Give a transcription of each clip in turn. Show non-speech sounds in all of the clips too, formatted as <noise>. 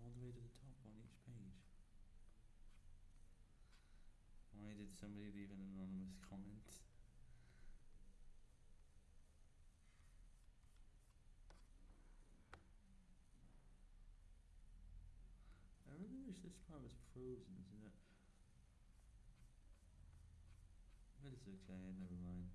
all the way to the top on each page. Why did somebody leave an anonymous comment? I really wish this part was frozen, isn't it? But it's okay, never mind.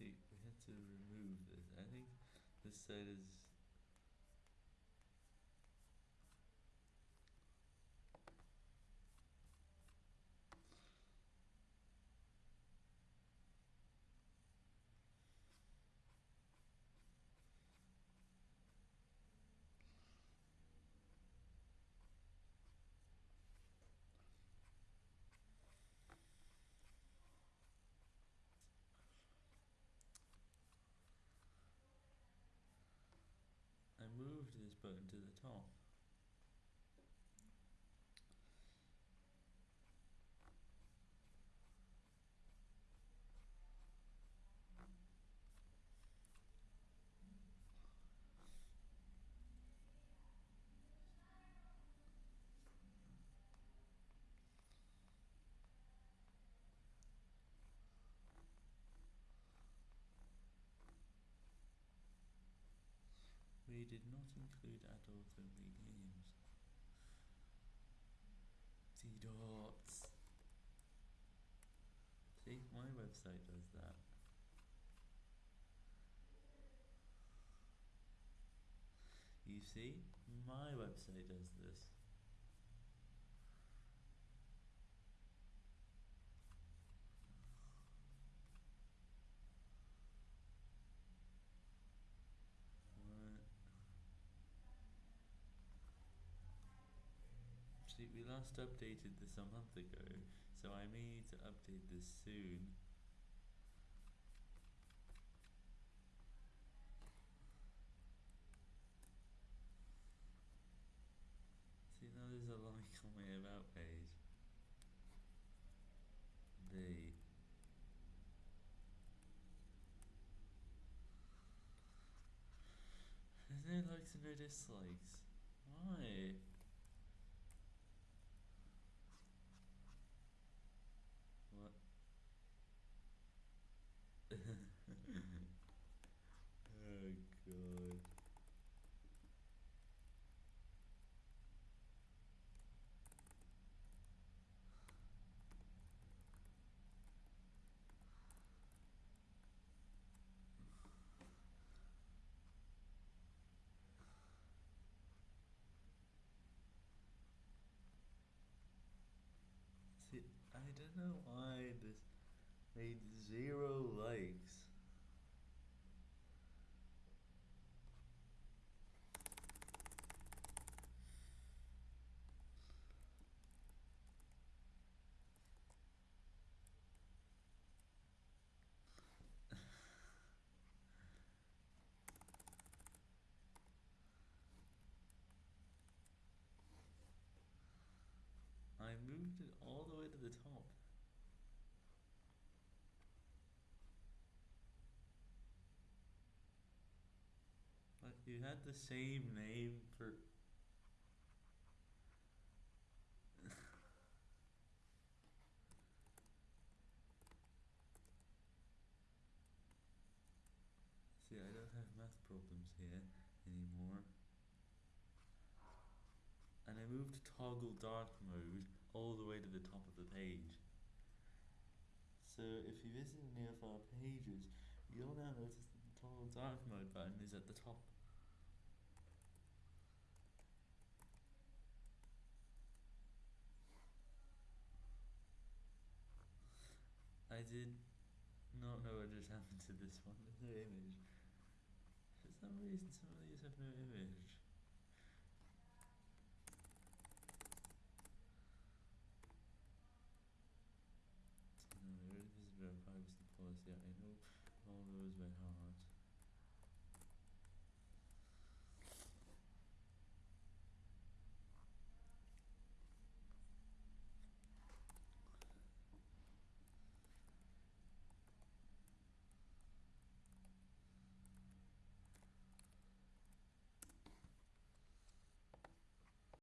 See, we had to remove this. I think this side is I this button to the top. We did not include adult-only games. See dots. See, my website does that. You see, my website does this. See, we last updated this a month ago, so I may need to update this soon. See, now there's a like on my about page. B. There's no likes and no dislikes. Why? What? oh god. See, I don't know why this made zero likes. <laughs> I moved it all the way to the top. You had the same name for. <laughs> See, I don't have math problems here anymore. And I moved toggle dark mode all the way to the top of the page. So if you visit any of our pages, you'll now notice that the toggle dark mode button is at the top. I did not know what just happened to this one. There's no image. For some reason, some of these have no image. No, there is a privacy policy. I know